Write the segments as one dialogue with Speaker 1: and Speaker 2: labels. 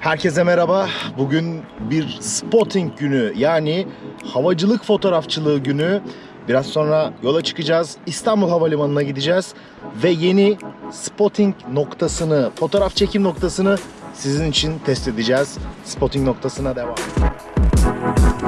Speaker 1: Herkese merhaba. Bugün bir spotting günü yani havacılık fotoğrafçılığı günü. Biraz sonra yola çıkacağız. İstanbul Havalimanı'na gideceğiz ve yeni spotting noktasını, fotoğraf çekim noktasını sizin için test edeceğiz. Spotting noktasına devam. Bye.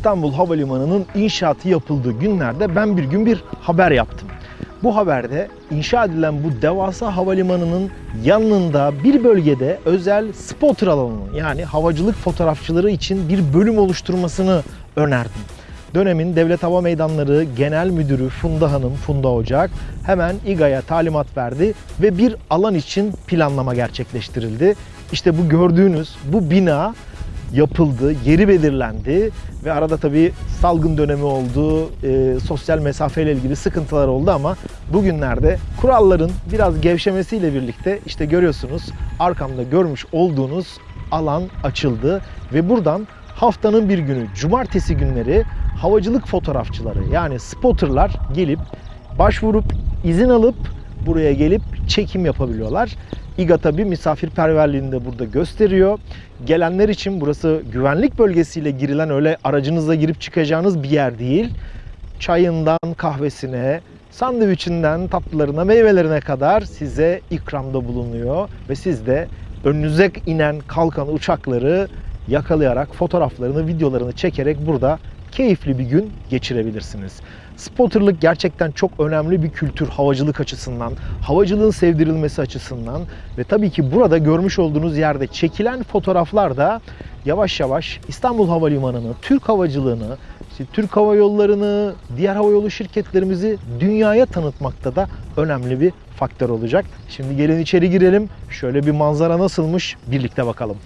Speaker 1: İstanbul Havalimanı'nın inşaatı yapıldığı günlerde ben bir gün bir haber yaptım. Bu haberde inşa edilen bu devasa havalimanının yanında bir bölgede özel spotter alanı yani havacılık fotoğrafçıları için bir bölüm oluşturmasını önerdim. Dönemin Devlet Hava Meydanları Genel Müdürü Funda Hanım, Funda Ocak hemen İGA'ya talimat verdi ve bir alan için planlama gerçekleştirildi. İşte bu gördüğünüz bu bina yapıldı, yeri belirlendi ve arada tabii salgın dönemi oldu, e, sosyal mesafeyle ilgili sıkıntılar oldu ama bugünlerde kuralların biraz gevşemesiyle birlikte işte görüyorsunuz arkamda görmüş olduğunuz alan açıldı ve buradan haftanın bir günü cumartesi günleri havacılık fotoğrafçıları yani spotterlar gelip başvurup izin alıp buraya gelip çekim yapabiliyorlar. İGA tabi misafirperverliğini de burada gösteriyor. Gelenler için burası güvenlik bölgesiyle girilen öyle aracınızla girip çıkacağınız bir yer değil. Çayından kahvesine, sandviçinden tatlılarına, meyvelerine kadar size ikramda bulunuyor ve siz de önünüze inen kalkan uçakları yakalayarak fotoğraflarını, videolarını çekerek burada keyifli bir gün geçirebilirsiniz. Spotterlık gerçekten çok önemli bir kültür havacılık açısından, havacılığın sevdirilmesi açısından ve tabii ki burada görmüş olduğunuz yerde çekilen fotoğraflar da yavaş yavaş İstanbul Havalimanı'nı, Türk havacılığını, işte Türk Hava Yolları'nı, diğer havayolu şirketlerimizi dünyaya tanıtmakta da önemli bir faktör olacak. Şimdi gelin içeri girelim. Şöyle bir manzara nasılmış birlikte bakalım.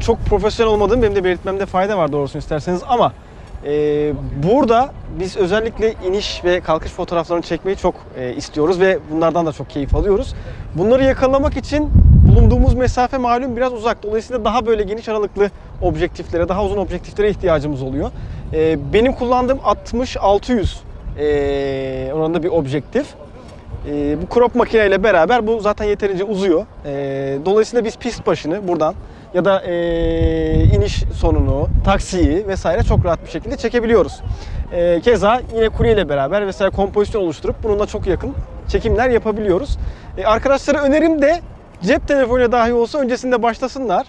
Speaker 2: Çok profesyonel olmadığım benim de belirtmemde fayda var doğrusunu isterseniz ama e, burada biz özellikle iniş ve kalkış fotoğraflarını çekmeyi çok e, istiyoruz ve bunlardan da çok keyif alıyoruz. Bunları yakalamak için bulunduğumuz mesafe malum biraz uzak. Dolayısıyla daha böyle geniş aralıklı objektiflere, daha uzun objektiflere ihtiyacımız oluyor. E, benim kullandığım 60-600 e, oranında bir objektif. E, bu crop makineyle beraber bu zaten yeterince uzuyor. E, dolayısıyla biz pist başını buradan ya da e, iniş sonunu, taksiyi vesaire çok rahat bir şekilde çekebiliyoruz. E, keza yine kuryeyle beraber vesaire kompozisyon oluşturup bununla çok yakın çekimler yapabiliyoruz. E, arkadaşlara önerim de cep telefonuyla dahi olsa öncesinde başlasınlar.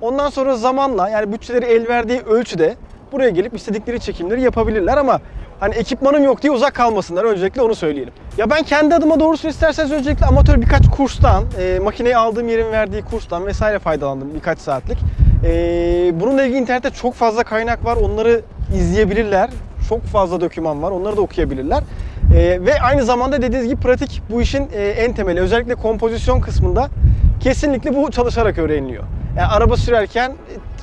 Speaker 2: Ondan sonra zamanla yani bütçeleri el verdiği ölçüde buraya gelip istedikleri çekimleri yapabilirler ama hani ekipmanım yok diye uzak kalmasınlar öncelikle onu söyleyelim. Ya ben kendi adıma doğrusunu isterseniz öncelikle amatör birkaç kurstan, e, makineyi aldığım yerin verdiği kurstan vesaire faydalandım birkaç saatlik. E, bununla ilgili internette çok fazla kaynak var. Onları izleyebilirler. Çok fazla doküman var. Onları da okuyabilirler. E, ve aynı zamanda dediğiniz gibi pratik bu işin e, en temeli. Özellikle kompozisyon kısmında kesinlikle bu çalışarak öğreniliyor. Yani araba sürerken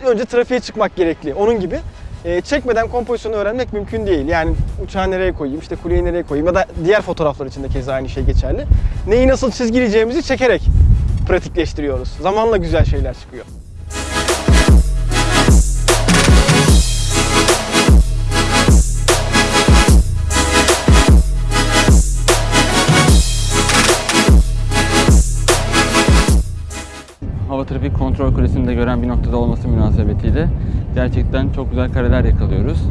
Speaker 2: e, önce trafiğe çıkmak gerekli. Onun gibi e, çekmeden kompozisyonu öğrenmek mümkün değil. Yani uçağı nereye koyayım, işte kuleyi nereye koyayım ya da diğer fotoğraflar için de keza aynı şey geçerli. Neyi nasıl çizgileyeceğimizi çekerek pratikleştiriyoruz. Zamanla güzel şeyler çıkıyor.
Speaker 3: Trafik kontrol kulesini de gören bir noktada olması münasebetiyle gerçekten çok güzel kareler yakalıyoruz.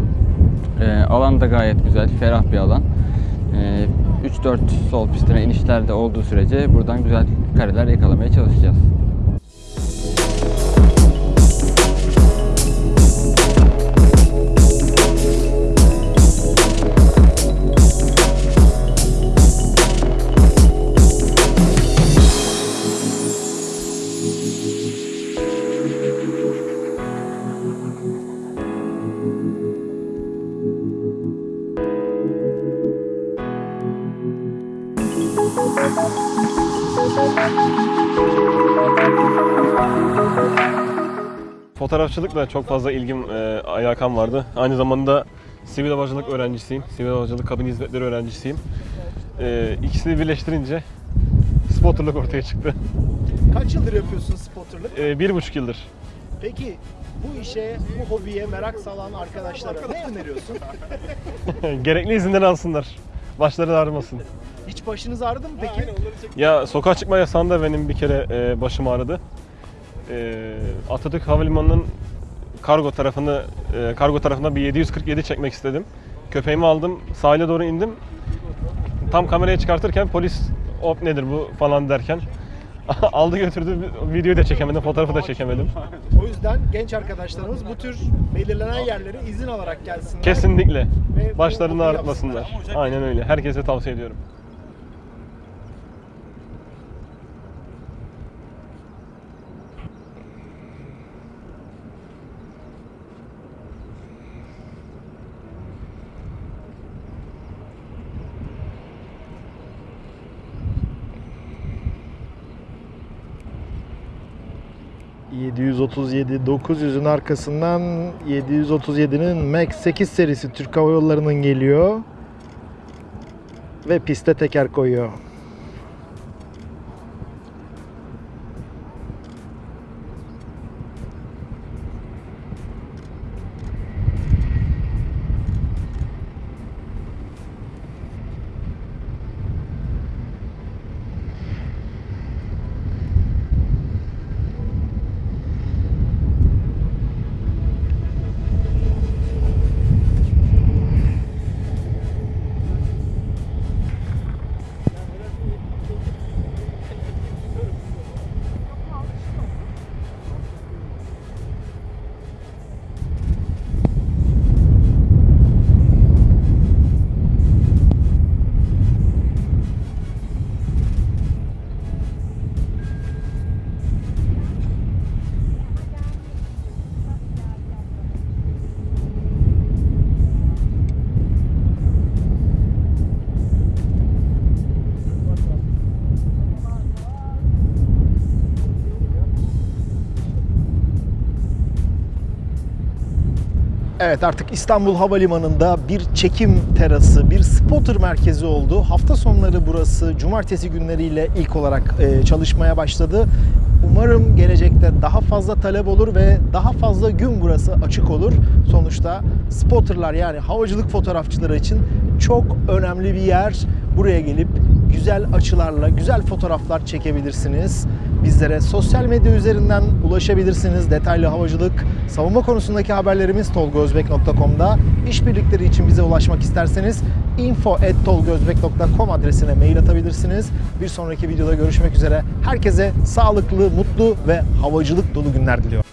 Speaker 3: Ee, alan da gayet güzel, ferah bir alan. Ee, 3-4 sol pistine inişler de olduğu sürece buradan güzel kareler yakalamaya çalışacağız.
Speaker 4: Fotoğrafçılıkla çok fazla ilgim, e, alakam vardı. Aynı zamanda sivil havacılık öğrencisiyim. Sivil havacılık kabin hizmetleri öğrencisiyim. E, ikisini birleştirince spotterlık ortaya çıktı.
Speaker 1: Kaç yıldır yapıyorsun spotterlık?
Speaker 4: E, bir buçuk yıldır.
Speaker 1: Peki bu işe, bu hobiye merak salan arkadaşlara ne öneriyorsun?
Speaker 4: Gerekli izinleri alsınlar. Başları ağrımasın.
Speaker 1: Hiç başınız ağrıdı mı peki?
Speaker 4: Ya sokağa çıkma yasağında benim bir kere e, başım ağrıdı. E, Atatürk Havalimanı'nın kargo tarafını e, kargo tarafına bir 747 çekmek istedim. Köpeğimi aldım, sahile doğru indim. Tam kamerayı çıkartırken polis hop nedir bu falan derken aldı götürdü. Videoyu da çekemedim, fotoğrafı da çekemedim.
Speaker 1: O yüzden genç arkadaşlarımız bu tür belirlenen yerlere izin alarak gelsinler.
Speaker 4: Kesinlikle. Başlarını ağrıtmasınlar. Aynen öyle. Herkese tavsiye ediyorum.
Speaker 1: ...737 900'ün arkasından 737'nin Max 8 serisi Türk Hava Yolları'nın geliyor. Ve piste teker koyuyor. Evet artık İstanbul Havalimanı'nda bir çekim terası, bir spotter merkezi oldu. Hafta sonları burası cumartesi günleriyle ilk olarak e, çalışmaya başladı. Umarım gelecekte daha fazla talep olur ve daha fazla gün burası açık olur. Sonuçta spotterlar yani havacılık fotoğrafçıları için çok önemli bir yer. Buraya gelip güzel açılarla güzel fotoğraflar çekebilirsiniz. Bizlere sosyal medya üzerinden ulaşabilirsiniz. Detaylı havacılık, savunma konusundaki haberlerimiz tolgozbek.com'da. İşbirlikleri için bize ulaşmak isterseniz info@tolgozbek.com adresine mail atabilirsiniz. Bir sonraki videoda görüşmek üzere. Herkese sağlıklı, mutlu ve havacılık dolu günler diliyorum.